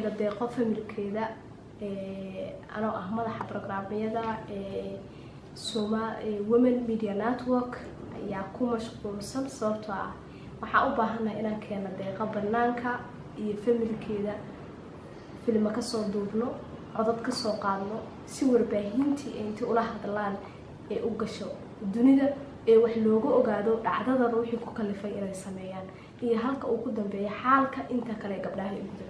helo deeqo familkeeda anoo ah madaxa brograamyada women media network ayaa ku mashquulsan sababtoo ah waxaa u baahannaha inaan keeno deeqo banaanka iyo familkeeda filma ka soo duubno codad ka soo qaadno si warbaahintii ay intii ula hadlaan ee u gasho dunida ee wax looga ogaado dhacdadan wixii ku kalifay inay sameeyaan iyo halka uu ku dambeeya xaalka inta kale gabdhaha ay guda